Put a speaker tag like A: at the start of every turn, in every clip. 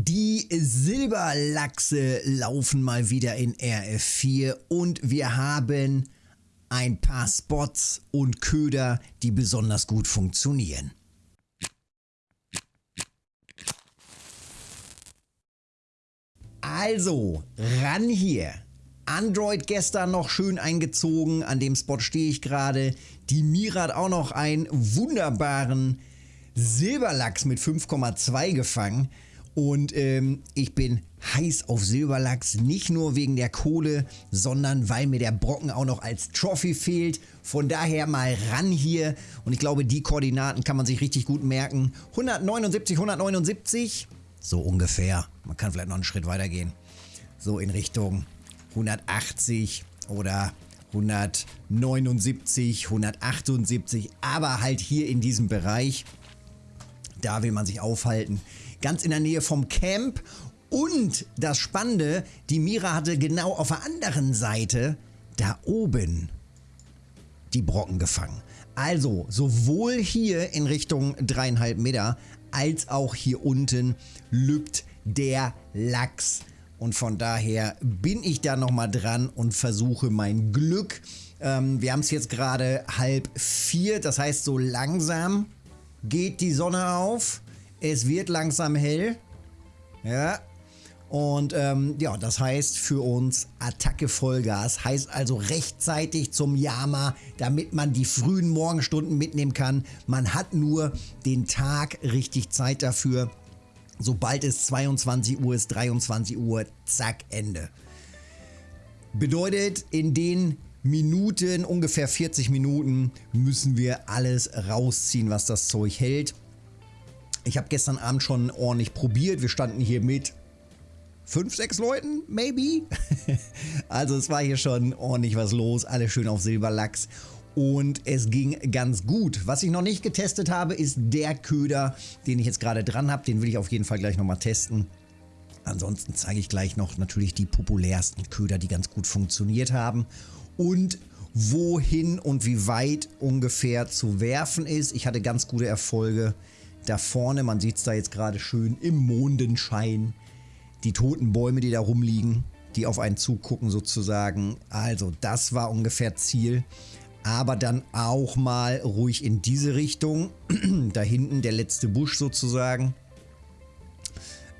A: Die Silberlachse laufen mal wieder in RF4 und wir haben ein paar Spots und Köder, die besonders gut funktionieren. Also, ran hier. Android gestern noch schön eingezogen, an dem Spot stehe ich gerade. Die Mira hat auch noch einen wunderbaren Silberlachs mit 5,2 gefangen. Und ähm, ich bin heiß auf Silberlachs, nicht nur wegen der Kohle, sondern weil mir der Brocken auch noch als Trophy fehlt. Von daher mal ran hier. Und ich glaube, die Koordinaten kann man sich richtig gut merken. 179, 179, so ungefähr. Man kann vielleicht noch einen Schritt weiter gehen. So in Richtung 180 oder 179, 178, aber halt hier in diesem Bereich. Da will man sich aufhalten ganz in der Nähe vom Camp. Und das Spannende, die Mira hatte genau auf der anderen Seite, da oben, die Brocken gefangen. Also sowohl hier in Richtung dreieinhalb Meter, als auch hier unten lübt der Lachs. Und von daher bin ich da nochmal dran und versuche mein Glück. Ähm, wir haben es jetzt gerade halb vier, das heißt so langsam geht die Sonne auf. Es wird langsam hell. Ja. Und ähm, ja, das heißt für uns Attacke Vollgas. Heißt also rechtzeitig zum Yama, damit man die frühen Morgenstunden mitnehmen kann. Man hat nur den Tag richtig Zeit dafür. Sobald es 22 Uhr ist, 23 Uhr, zack, Ende. Bedeutet, in den Minuten, ungefähr 40 Minuten, müssen wir alles rausziehen, was das Zeug hält. Ich habe gestern Abend schon ordentlich probiert. Wir standen hier mit fünf, sechs Leuten, maybe. also es war hier schon ordentlich was los. Alle schön auf Silberlachs. Und es ging ganz gut. Was ich noch nicht getestet habe, ist der Köder, den ich jetzt gerade dran habe. Den will ich auf jeden Fall gleich nochmal testen. Ansonsten zeige ich gleich noch natürlich die populärsten Köder, die ganz gut funktioniert haben. Und wohin und wie weit ungefähr zu werfen ist. Ich hatte ganz gute Erfolge da vorne, man sieht es da jetzt gerade schön im Mondenschein, die toten Bäume, die da rumliegen, die auf einen zugucken sozusagen. Also das war ungefähr Ziel. Aber dann auch mal ruhig in diese Richtung. da hinten der letzte Busch sozusagen.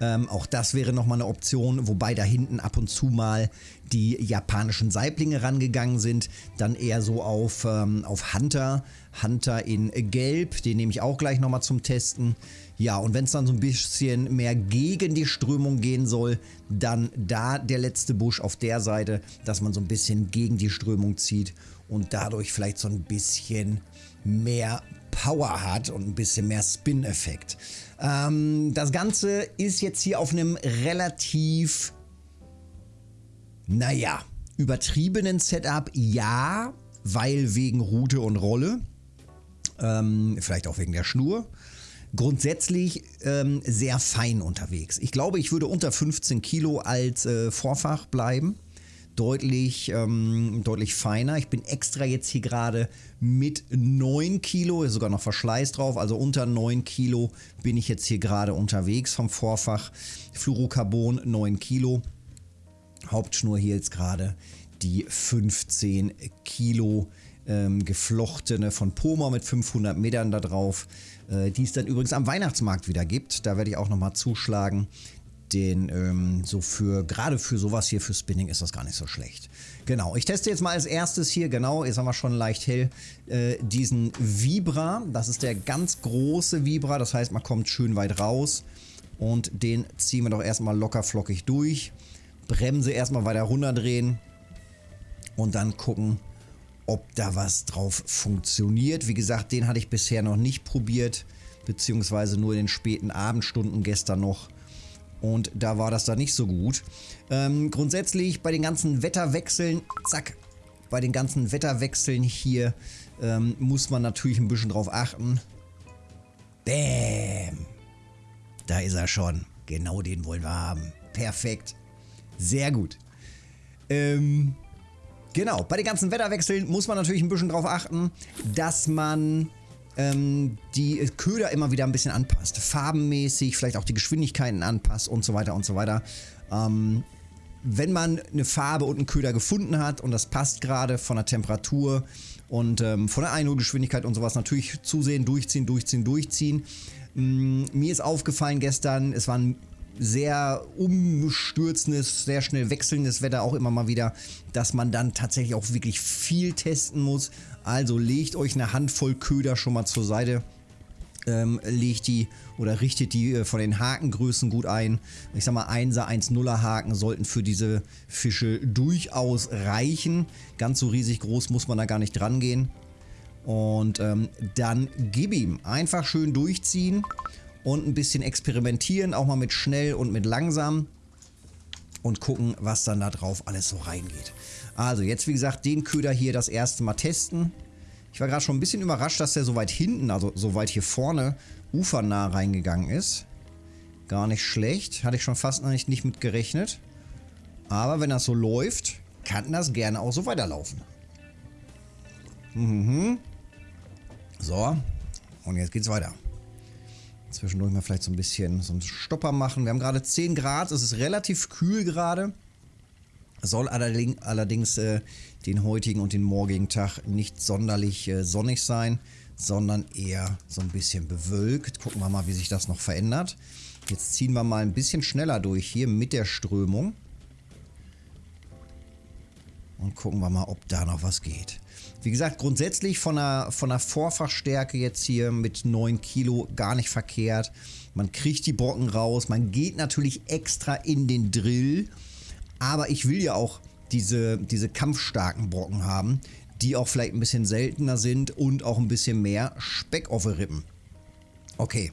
A: Ähm, auch das wäre nochmal eine Option, wobei da hinten ab und zu mal die japanischen Saiblinge rangegangen sind. Dann eher so auf, ähm, auf Hunter. Hunter in Gelb, den nehme ich auch gleich nochmal zum Testen. Ja, und wenn es dann so ein bisschen mehr gegen die Strömung gehen soll, dann da der letzte Busch auf der Seite, dass man so ein bisschen gegen die Strömung zieht und dadurch vielleicht so ein bisschen mehr Power hat und ein bisschen mehr Spin-Effekt. Ähm, das Ganze ist jetzt hier auf einem relativ, naja, übertriebenen Setup. Ja, weil wegen Route und Rolle. Ähm, vielleicht auch wegen der Schnur. Grundsätzlich ähm, sehr fein unterwegs. Ich glaube, ich würde unter 15 Kilo als äh, Vorfach bleiben deutlich, ähm, deutlich feiner. Ich bin extra jetzt hier gerade mit 9 Kilo, ist sogar noch Verschleiß drauf, also unter 9 Kilo bin ich jetzt hier gerade unterwegs vom Vorfach. Fluorocarbon 9 Kilo. Hauptschnur hier jetzt gerade die 15 Kilo ähm, geflochtene von Poma mit 500 Metern da drauf, äh, die es dann übrigens am Weihnachtsmarkt wieder gibt. Da werde ich auch nochmal zuschlagen den ähm, so für, gerade für sowas hier, für Spinning ist das gar nicht so schlecht. Genau, ich teste jetzt mal als erstes hier, genau, jetzt haben wir schon leicht hell, äh, diesen Vibra. Das ist der ganz große Vibra, das heißt, man kommt schön weit raus. Und den ziehen wir doch erstmal locker flockig durch. Bremse erstmal weiter runterdrehen. Und dann gucken, ob da was drauf funktioniert. Wie gesagt, den hatte ich bisher noch nicht probiert, beziehungsweise nur in den späten Abendstunden gestern noch. Und da war das da nicht so gut. Ähm, grundsätzlich bei den ganzen Wetterwechseln, zack, bei den ganzen Wetterwechseln hier ähm, muss man natürlich ein bisschen drauf achten. Bäm. Da ist er schon. Genau den wollen wir haben. Perfekt. Sehr gut. Ähm, genau, bei den ganzen Wetterwechseln muss man natürlich ein bisschen drauf achten, dass man ähm, die Köder immer wieder ein bisschen anpasst. Farbenmäßig, vielleicht auch die Geschwindigkeiten anpasst und so weiter und so weiter. Ähm, wenn man eine Farbe und einen Köder gefunden hat und das passt gerade von der Temperatur und ähm, von der Einholgeschwindigkeit und sowas, natürlich zusehen, durchziehen, durchziehen, durchziehen. Ähm, mir ist aufgefallen gestern, es war ein sehr umstürzendes, sehr schnell wechselndes Wetter auch immer mal wieder, dass man dann tatsächlich auch wirklich viel testen muss. Also legt euch eine Handvoll Köder schon mal zur Seite ähm, legt die oder richtet die äh, von den Hakengrößen gut ein. Ich sag mal 1er, 1,0er Haken sollten für diese Fische durchaus reichen. Ganz so riesig groß muss man da gar nicht dran gehen. Und ähm, dann gib ihm. Einfach schön durchziehen und ein bisschen experimentieren, auch mal mit schnell und mit langsam und gucken, was dann da drauf alles so reingeht. Also jetzt wie gesagt den Köder hier das erste Mal testen. Ich war gerade schon ein bisschen überrascht, dass der so weit hinten, also so weit hier vorne, ufernah reingegangen ist. Gar nicht schlecht. Hatte ich schon fast noch nicht, mit gerechnet. Aber wenn das so läuft, kann das gerne auch so weiterlaufen. Mhm. So. Und jetzt geht's weiter. Zwischendurch mal vielleicht so ein bisschen so einen Stopper machen. Wir haben gerade 10 Grad. Es ist relativ kühl gerade. Soll allerdings, äh, den heutigen und den morgigen Tag nicht sonderlich äh, sonnig sein, sondern eher so ein bisschen bewölkt. Gucken wir mal, wie sich das noch verändert. Jetzt ziehen wir mal ein bisschen schneller durch hier mit der Strömung. Und gucken wir mal, ob da noch was geht. Wie gesagt, grundsätzlich von der, von der Vorfachstärke jetzt hier mit 9 Kilo gar nicht verkehrt. Man kriegt die Brocken raus. Man geht natürlich extra in den Drill aber ich will ja auch diese, diese kampfstarken Brocken haben, die auch vielleicht ein bisschen seltener sind und auch ein bisschen mehr Speck auf den Rippen. Okay,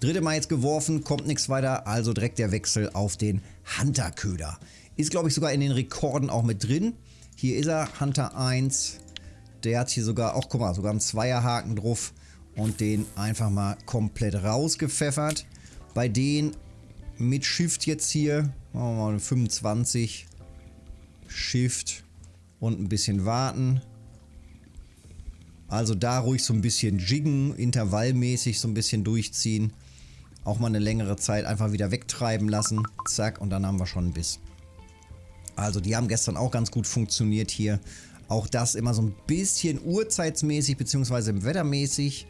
A: dritte Mal jetzt geworfen, kommt nichts weiter, also direkt der Wechsel auf den Hunter-Köder. Ist glaube ich sogar in den Rekorden auch mit drin. Hier ist er, Hunter 1. Der hat hier sogar, auch guck mal, sogar einen Zweierhaken drauf und den einfach mal komplett rausgepfeffert. Bei denen mit Shift jetzt hier Machen wir mal 25. Shift und ein bisschen warten. Also da ruhig so ein bisschen jiggen, intervallmäßig so ein bisschen durchziehen. Auch mal eine längere Zeit einfach wieder wegtreiben lassen. Zack, und dann haben wir schon einen Biss. Also die haben gestern auch ganz gut funktioniert hier. Auch das immer so ein bisschen uhrzeitsmäßig bzw. wettermäßig.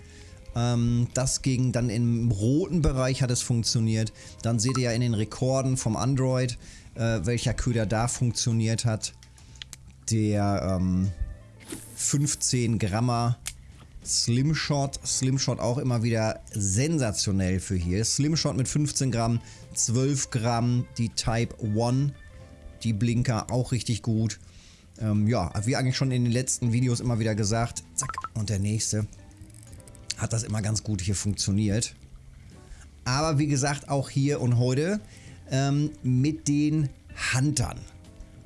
A: Ähm, das ging dann im roten Bereich hat es funktioniert. Dann seht ihr ja in den Rekorden vom Android, äh, welcher Köder da funktioniert hat. Der ähm, 15 Grammer Slimshot. Slimshot auch immer wieder sensationell für hier. Slimshot mit 15 Gramm, 12 Gramm. Die Type 1, die Blinker auch richtig gut. Ähm, ja, wie eigentlich schon in den letzten Videos immer wieder gesagt. Zack, und der nächste hat das immer ganz gut hier funktioniert. Aber wie gesagt, auch hier und heute ähm, mit den Huntern.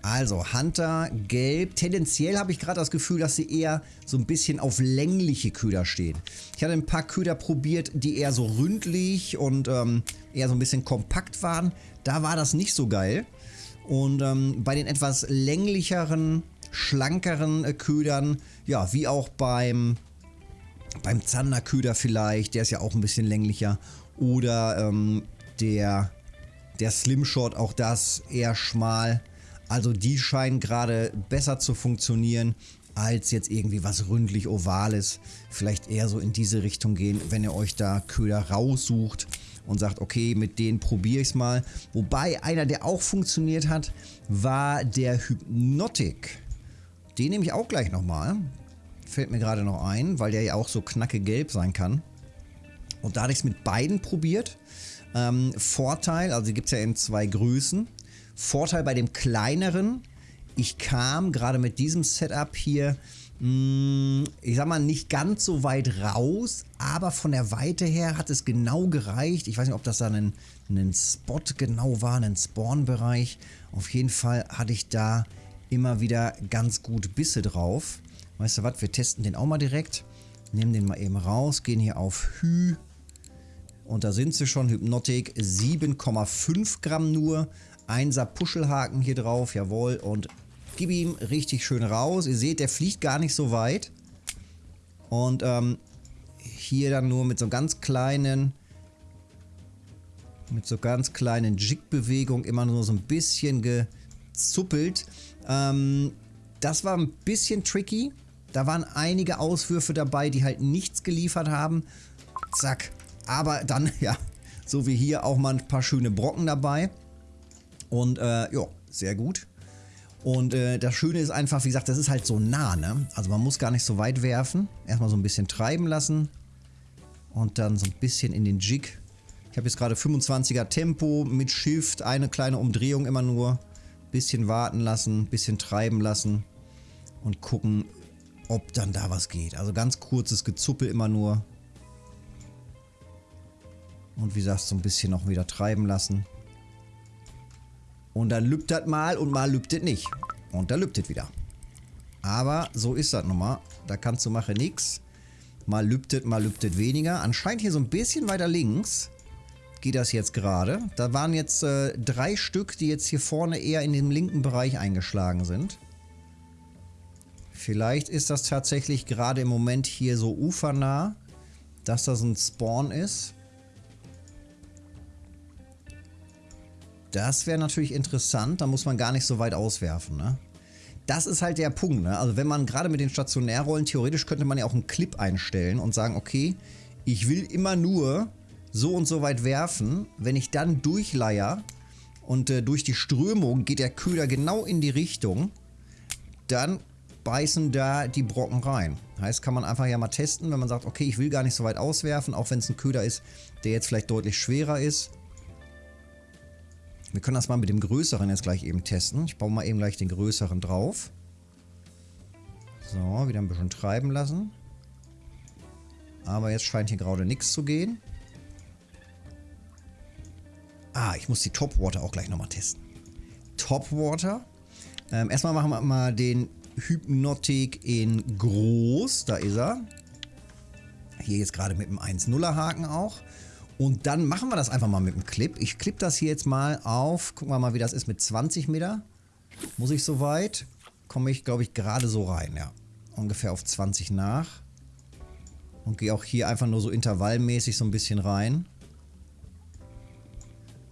A: Also Hunter gelb. Tendenziell habe ich gerade das Gefühl, dass sie eher so ein bisschen auf längliche Köder stehen. Ich hatte ein paar Köder probiert, die eher so ründlich und ähm, eher so ein bisschen kompakt waren. Da war das nicht so geil. Und ähm, bei den etwas länglicheren, schlankeren äh, Ködern, ja, wie auch beim beim Zanderköder vielleicht, der ist ja auch ein bisschen länglicher. Oder ähm, der, der Slimshot, auch das eher schmal. Also die scheinen gerade besser zu funktionieren als jetzt irgendwie was ründlich ovales. Vielleicht eher so in diese Richtung gehen, wenn ihr euch da Köder raussucht und sagt, okay, mit denen probiere ich es mal. Wobei einer, der auch funktioniert hat, war der Hypnotic. Den nehme ich auch gleich nochmal. Fällt mir gerade noch ein, weil der ja auch so knacke gelb sein kann. Und da hatte ich es mit beiden probiert. Ähm, Vorteil, also gibt es ja in zwei Größen. Vorteil bei dem kleineren, ich kam gerade mit diesem Setup hier, mh, mm, ich sag mal, nicht ganz so weit raus, aber von der Weite her hat es genau gereicht. Ich weiß nicht, ob das da ein, ein Spot genau war, ein Spawn-Bereich. Auf jeden Fall hatte ich da immer wieder ganz gut Bisse drauf. Weißt du was, wir testen den auch mal direkt. Nehmen den mal eben raus, gehen hier auf Hü. Und da sind sie schon, Hypnotik 7,5 Gramm nur. Einser Puschelhaken hier drauf, jawohl. Und gib ihm richtig schön raus. Ihr seht, der fliegt gar nicht so weit. Und ähm, hier dann nur mit so ganz kleinen mit so ganz kleinen Jig-Bewegungen immer nur so ein bisschen gezuppelt. Ähm, das war ein bisschen tricky. Da waren einige Auswürfe dabei, die halt nichts geliefert haben. Zack. Aber dann, ja, so wie hier auch mal ein paar schöne Brocken dabei. Und äh, ja, sehr gut. Und äh, das Schöne ist einfach, wie gesagt, das ist halt so nah, ne? Also man muss gar nicht so weit werfen. Erstmal so ein bisschen treiben lassen. Und dann so ein bisschen in den Jig. Ich habe jetzt gerade 25er Tempo mit Shift, eine kleine Umdrehung immer nur. Bisschen warten lassen, bisschen treiben lassen. Und gucken, ob dann da was geht. Also ganz kurzes Gezuppel immer nur. Und wie gesagt, so ein bisschen noch wieder treiben lassen. Und dann lübt das mal und mal lübt es nicht. Und da lübt es wieder. Aber so ist das nun mal. Da kannst du machen nichts. Mal lübtet, mal lübtet weniger. Anscheinend hier so ein bisschen weiter links geht das jetzt gerade. Da waren jetzt äh, drei Stück, die jetzt hier vorne eher in dem linken Bereich eingeschlagen sind. Vielleicht ist das tatsächlich gerade im Moment hier so ufernah, dass das ein Spawn ist. Das wäre natürlich interessant, da muss man gar nicht so weit auswerfen, ne? Das ist halt der Punkt, ne? Also wenn man gerade mit den Stationärrollen, theoretisch könnte man ja auch einen Clip einstellen und sagen, okay, ich will immer nur so und so weit werfen. Wenn ich dann durchleier und äh, durch die Strömung geht der Köder genau in die Richtung, dann beißen da die Brocken rein. Heißt, kann man einfach ja mal testen, wenn man sagt, okay, ich will gar nicht so weit auswerfen, auch wenn es ein Köder ist, der jetzt vielleicht deutlich schwerer ist. Wir können das mal mit dem größeren jetzt gleich eben testen. Ich baue mal eben gleich den größeren drauf. So, wieder ein bisschen treiben lassen. Aber jetzt scheint hier gerade nichts zu gehen. Ah, ich muss die Topwater auch gleich nochmal testen. Topwater. Ähm, erstmal machen wir mal den Hypnotic in groß. Da ist er. Hier jetzt gerade mit dem 1-0er Haken auch. Und dann machen wir das einfach mal mit dem Clip. Ich clip das hier jetzt mal auf. Gucken wir mal, wie das ist mit 20 Meter. Muss ich soweit? Komme ich, glaube ich, gerade so rein, ja. Ungefähr auf 20 nach. Und gehe auch hier einfach nur so intervallmäßig so ein bisschen rein.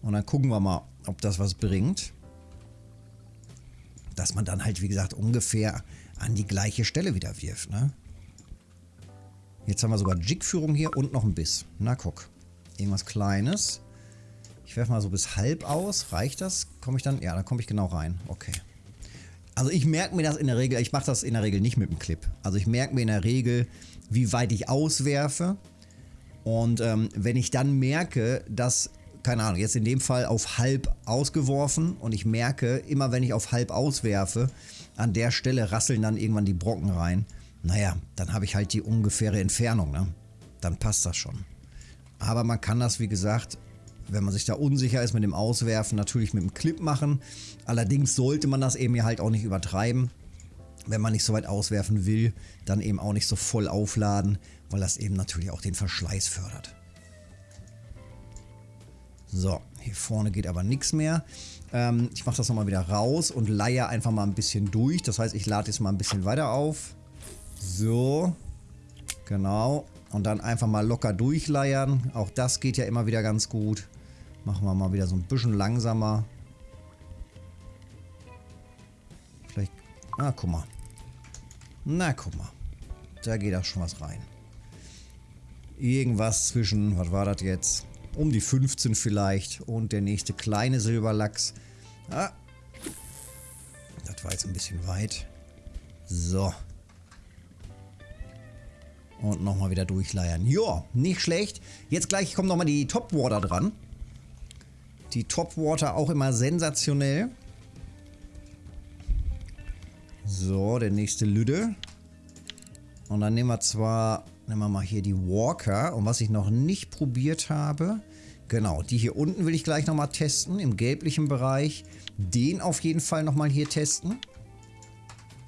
A: Und dann gucken wir mal, ob das was bringt. Dass man dann halt, wie gesagt, ungefähr an die gleiche Stelle wieder wirft, ne? Jetzt haben wir sogar Jigführung hier und noch ein Biss. Na guck. Irgendwas Kleines. Ich werfe mal so bis halb aus. Reicht das? Komme ich dann? Ja, dann komme ich genau rein. Okay. Also ich merke mir das in der Regel, ich mache das in der Regel nicht mit dem Clip. Also ich merke mir in der Regel, wie weit ich auswerfe. Und ähm, wenn ich dann merke, dass, keine Ahnung, jetzt in dem Fall auf halb ausgeworfen und ich merke, immer wenn ich auf halb auswerfe, an der Stelle rasseln dann irgendwann die Brocken rein. Naja, dann habe ich halt die ungefähre Entfernung, ne? Dann passt das schon. Aber man kann das, wie gesagt, wenn man sich da unsicher ist mit dem Auswerfen, natürlich mit dem Clip machen. Allerdings sollte man das eben ja halt auch nicht übertreiben. Wenn man nicht so weit auswerfen will, dann eben auch nicht so voll aufladen, weil das eben natürlich auch den Verschleiß fördert. So, hier vorne geht aber nichts mehr. Ähm, ich mache das nochmal wieder raus und leihe einfach mal ein bisschen durch. Das heißt, ich lade jetzt mal ein bisschen weiter auf. So, genau. Und dann einfach mal locker durchleiern. Auch das geht ja immer wieder ganz gut. Machen wir mal wieder so ein bisschen langsamer. Vielleicht... Ah, guck mal. Na, guck mal. Da geht auch schon was rein. Irgendwas zwischen, was war das jetzt? Um die 15 vielleicht. Und der nächste kleine Silberlachs. Ah. Das war jetzt ein bisschen weit. So. Und nochmal wieder durchleiern. Ja, nicht schlecht. Jetzt gleich kommt nochmal die Topwater dran. Die Topwater auch immer sensationell. So, der nächste Lüde. Und dann nehmen wir zwar, nehmen wir mal hier die Walker. Und was ich noch nicht probiert habe, genau, die hier unten will ich gleich nochmal testen, im gelblichen Bereich. Den auf jeden Fall nochmal hier testen.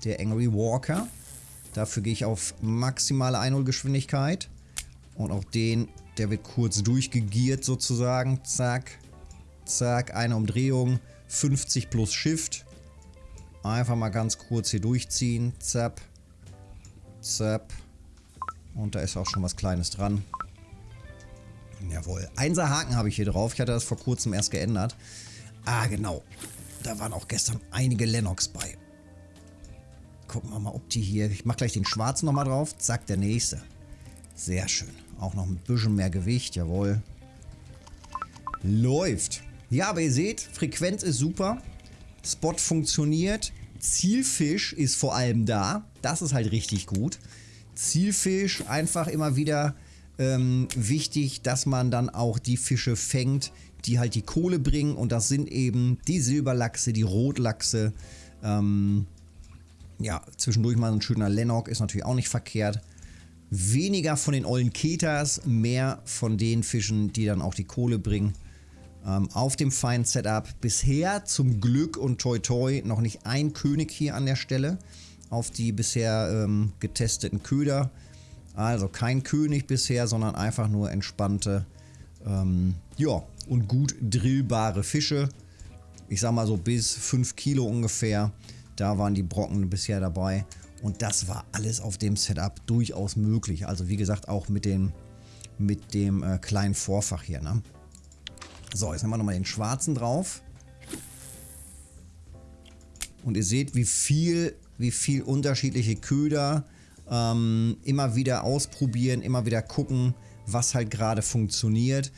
A: Der Angry Walker. Dafür gehe ich auf maximale Einholgeschwindigkeit. Und auch den, der wird kurz durchgegiert sozusagen. Zack, zack, eine Umdrehung. 50 plus Shift. Einfach mal ganz kurz hier durchziehen. Zap, zap. Und da ist auch schon was Kleines dran. Jawohl. Einser Haken habe ich hier drauf. Ich hatte das vor kurzem erst geändert. Ah, genau. Da waren auch gestern einige Lennox bei. Gucken wir mal, ob die hier... Ich mache gleich den schwarzen nochmal drauf. Zack, der nächste. Sehr schön. Auch noch ein bisschen mehr Gewicht. Jawohl. Läuft. Ja, aber ihr seht, Frequenz ist super. Spot funktioniert. Zielfisch ist vor allem da. Das ist halt richtig gut. Zielfisch einfach immer wieder ähm, wichtig, dass man dann auch die Fische fängt, die halt die Kohle bringen. Und das sind eben die Silberlachse, die Rotlachse. Ähm, ja, zwischendurch mal ein schöner Lennock ist natürlich auch nicht verkehrt. Weniger von den ollen Ketas, mehr von den Fischen, die dann auch die Kohle bringen. Ähm, auf dem feinen Setup bisher zum Glück und toi toi noch nicht ein König hier an der Stelle auf die bisher ähm, getesteten Köder. Also kein König bisher, sondern einfach nur entspannte ähm, ja, und gut drillbare Fische. Ich sag mal so bis 5 Kilo ungefähr. Da waren die Brocken bisher dabei. Und das war alles auf dem Setup durchaus möglich. Also wie gesagt auch mit dem, mit dem äh, kleinen Vorfach hier. Ne? So, jetzt nehmen wir nochmal den schwarzen drauf. Und ihr seht, wie viel, wie viel unterschiedliche Köder ähm, immer wieder ausprobieren, immer wieder gucken, was halt gerade funktioniert.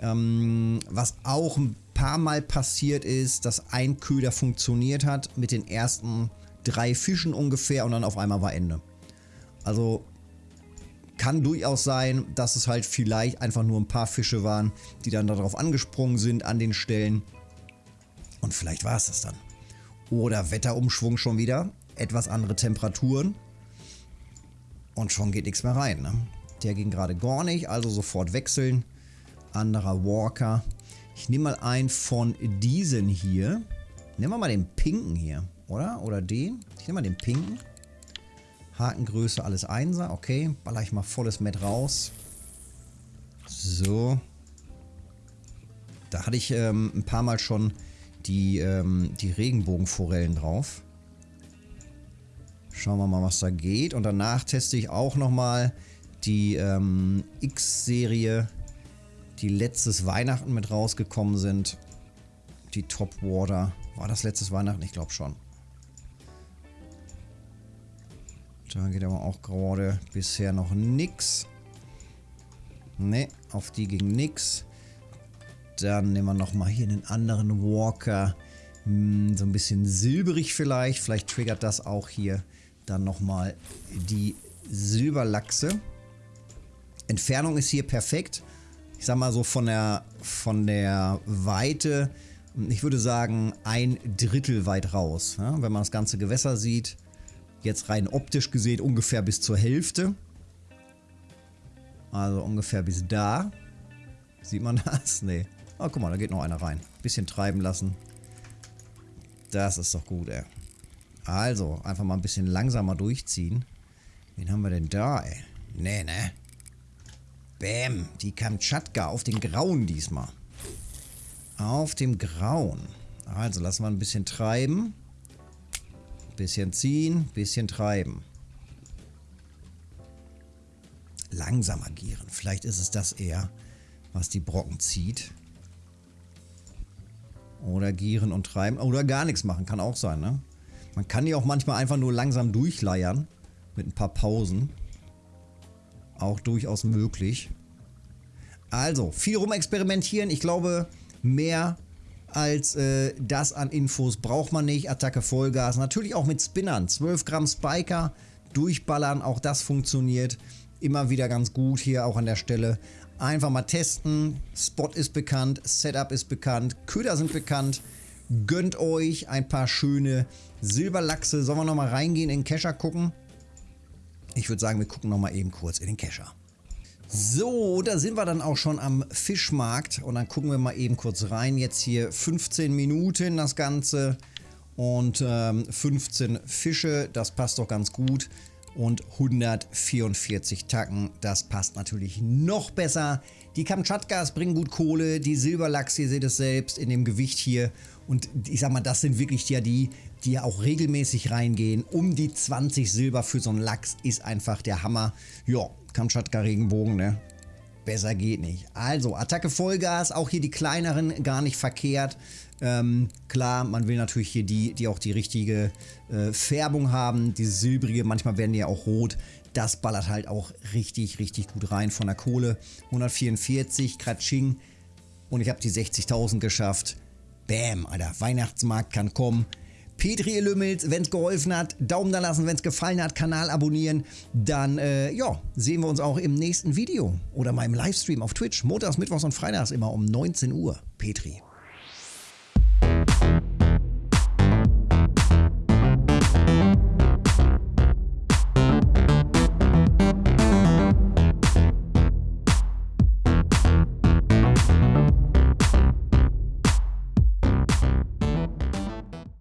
A: Ähm, was auch ein paar Mal passiert ist, dass ein Köder funktioniert hat mit den ersten drei Fischen ungefähr und dann auf einmal war Ende. Also kann durchaus sein, dass es halt vielleicht einfach nur ein paar Fische waren, die dann darauf angesprungen sind an den Stellen. Und vielleicht war es das dann. Oder Wetterumschwung schon wieder, etwas andere Temperaturen. Und schon geht nichts mehr rein. Ne? Der ging gerade gar nicht, also sofort wechseln. Anderer Walker. Ich nehme mal einen von diesen hier. Nehmen wir mal den pinken hier, oder? Oder den? Ich nehme mal den pinken. Hakengröße alles Einser. Okay, baller ich mal volles Met raus. So. Da hatte ich ähm, ein paar Mal schon die, ähm, die Regenbogenforellen drauf. Schauen wir mal, was da geht. Und danach teste ich auch nochmal die ähm, X-Serie, die letztes Weihnachten mit rausgekommen sind. Die Top Water. War das letztes Weihnachten? Ich glaube schon. Da geht aber auch gerade bisher noch nix. Ne, auf die ging nix. Dann nehmen wir nochmal hier einen anderen Walker. Hm, so ein bisschen silberig vielleicht. Vielleicht triggert das auch hier dann nochmal die Silberlachse. Entfernung ist hier perfekt. Ich sag mal so von der, von der Weite, ich würde sagen ein Drittel weit raus. Ja, wenn man das ganze Gewässer sieht, Jetzt rein optisch gesehen ungefähr bis zur Hälfte. Also ungefähr bis da. Sieht man das? Nee. Oh, guck mal, da geht noch einer rein. Bisschen treiben lassen. Das ist doch gut, ey. Also, einfach mal ein bisschen langsamer durchziehen. Wen haben wir denn da, ey? Nee, ne? Bäm, die Kamtschatka auf den Grauen diesmal. Auf dem Grauen. Also, lassen wir ein bisschen treiben. Bisschen ziehen, bisschen treiben. Langsam agieren. Vielleicht ist es das eher, was die Brocken zieht. Oder gieren und treiben. Oder gar nichts machen. Kann auch sein, ne? Man kann die auch manchmal einfach nur langsam durchleiern. Mit ein paar Pausen. Auch durchaus möglich. Also, viel rumexperimentieren. Ich glaube, mehr als äh, das an Infos braucht man nicht. Attacke Vollgas. Natürlich auch mit Spinnern. 12 Gramm Spiker durchballern. Auch das funktioniert immer wieder ganz gut hier auch an der Stelle. Einfach mal testen. Spot ist bekannt. Setup ist bekannt. Köder sind bekannt. Gönnt euch ein paar schöne Silberlachse. Sollen wir nochmal reingehen in den Kescher gucken? Ich würde sagen, wir gucken nochmal eben kurz in den Kescher. So, da sind wir dann auch schon am Fischmarkt und dann gucken wir mal eben kurz rein. Jetzt hier 15 Minuten das Ganze und ähm, 15 Fische, das passt doch ganz gut. Und 144 Tacken. Das passt natürlich noch besser. Die Kamtschatkas bringen gut Kohle, die Silberlachs, ihr seht es selbst in dem Gewicht hier. Und ich sag mal, das sind wirklich ja die, die ja auch regelmäßig reingehen. Um die 20 Silber für so einen Lachs ist einfach der Hammer. Ja, Kamtschatka Regenbogen, ne? Besser geht nicht. Also, Attacke Vollgas, auch hier die kleineren gar nicht verkehrt. Ähm, klar, man will natürlich hier die, die auch die richtige äh, Färbung haben. Die silbrige, manchmal werden die ja auch rot. Das ballert halt auch richtig, richtig gut rein von der Kohle. 144, Kratsching. Und ich habe die 60.000 geschafft. Bam, Alter, Weihnachtsmarkt kann kommen. Petri Lümmels, wenn es geholfen hat, Daumen da lassen, wenn es gefallen hat, Kanal abonnieren. Dann, äh, ja, sehen wir uns auch im nächsten Video oder meinem Livestream auf Twitch. Montags, Mittwochs und Freitags immer um 19 Uhr. Petri.